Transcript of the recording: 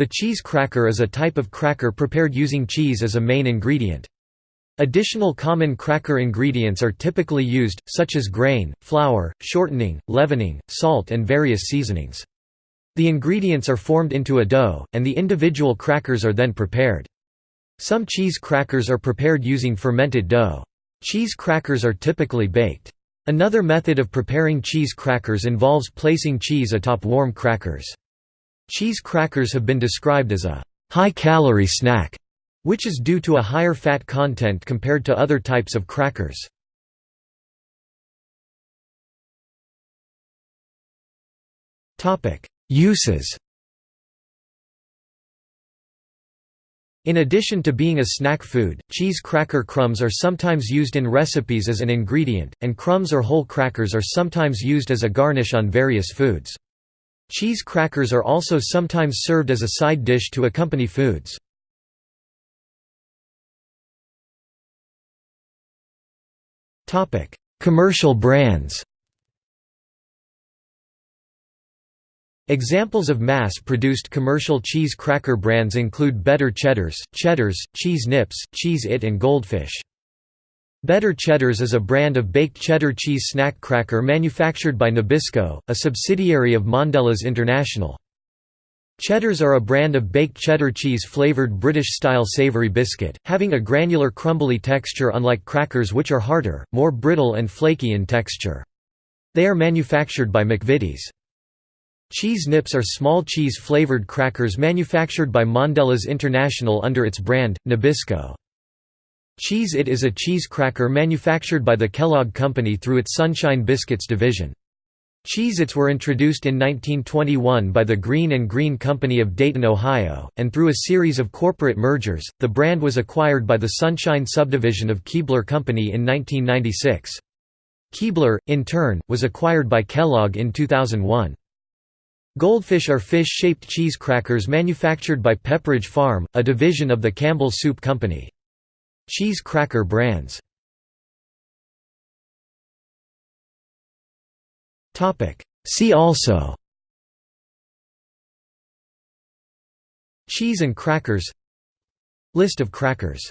The cheese cracker is a type of cracker prepared using cheese as a main ingredient. Additional common cracker ingredients are typically used, such as grain, flour, shortening, leavening, salt and various seasonings. The ingredients are formed into a dough, and the individual crackers are then prepared. Some cheese crackers are prepared using fermented dough. Cheese crackers are typically baked. Another method of preparing cheese crackers involves placing cheese atop warm crackers. Cheese crackers have been described as a high-calorie snack which is due to a higher fat content compared to other types of crackers. Uses In addition to being a snack food, cheese cracker crumbs are sometimes used in recipes as an ingredient, and crumbs or whole crackers are sometimes used as a garnish on various foods. Cheese crackers are also sometimes served as a side dish to accompany foods. Commercial brands Examples of mass-produced commercial cheese cracker brands include Better Cheddars, Cheddars, Cheese Nips, Cheez-It and Goldfish. Better Cheddars is a brand of baked cheddar cheese snack cracker manufactured by Nabisco, a subsidiary of Mondelez International. Cheddars are a brand of baked cheddar cheese-flavored British-style savoury biscuit, having a granular crumbly texture unlike crackers which are harder, more brittle and flaky in texture. They are manufactured by McVitie's. Cheese Nips are small cheese-flavored crackers manufactured by Mondelez International under its brand, Nabisco. Cheez It is a cheese cracker manufactured by the Kellogg Company through its Sunshine Biscuits division. Cheez-Its were introduced in 1921 by the Green and Green Company of Dayton, Ohio, and through a series of corporate mergers, the brand was acquired by the Sunshine subdivision of Keebler Company in 1996. Keebler, in turn, was acquired by Kellogg in 2001. Goldfish are fish-shaped cheese crackers manufactured by Pepperidge Farm, a division of the Campbell Soup Company. Cheese cracker brands. See also. Cheese and crackers. List of crackers